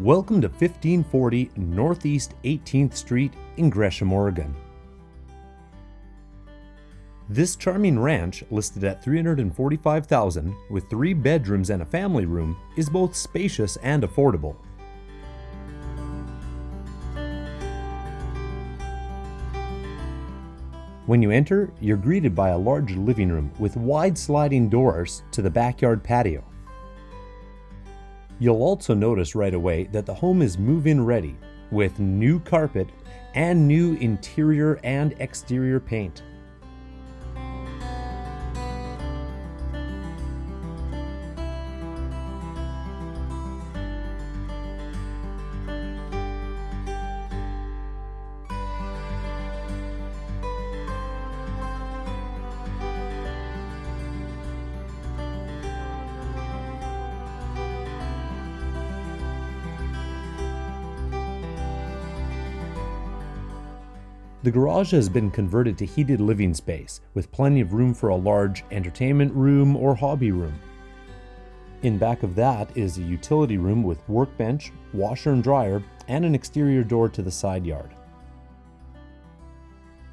Welcome to 1540 Northeast 18th Street in Gresham, Oregon. This charming ranch, listed at 345,000 with 3 bedrooms and a family room, is both spacious and affordable. When you enter, you're greeted by a large living room with wide sliding doors to the backyard patio. You'll also notice right away that the home is move-in ready with new carpet and new interior and exterior paint. The garage has been converted to heated living space, with plenty of room for a large entertainment room or hobby room. In back of that is a utility room with workbench, washer and dryer, and an exterior door to the side yard.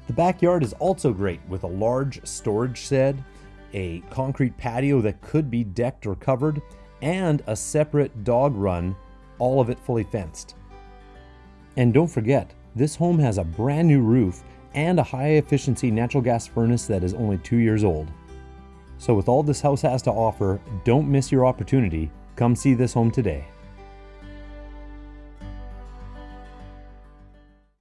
The backyard is also great with a large storage shed, a concrete patio that could be decked or covered, and a separate dog run, all of it fully fenced. And don't forget, this home has a brand new roof and a high efficiency natural gas furnace that is only two years old. So with all this house has to offer, don't miss your opportunity. Come see this home today.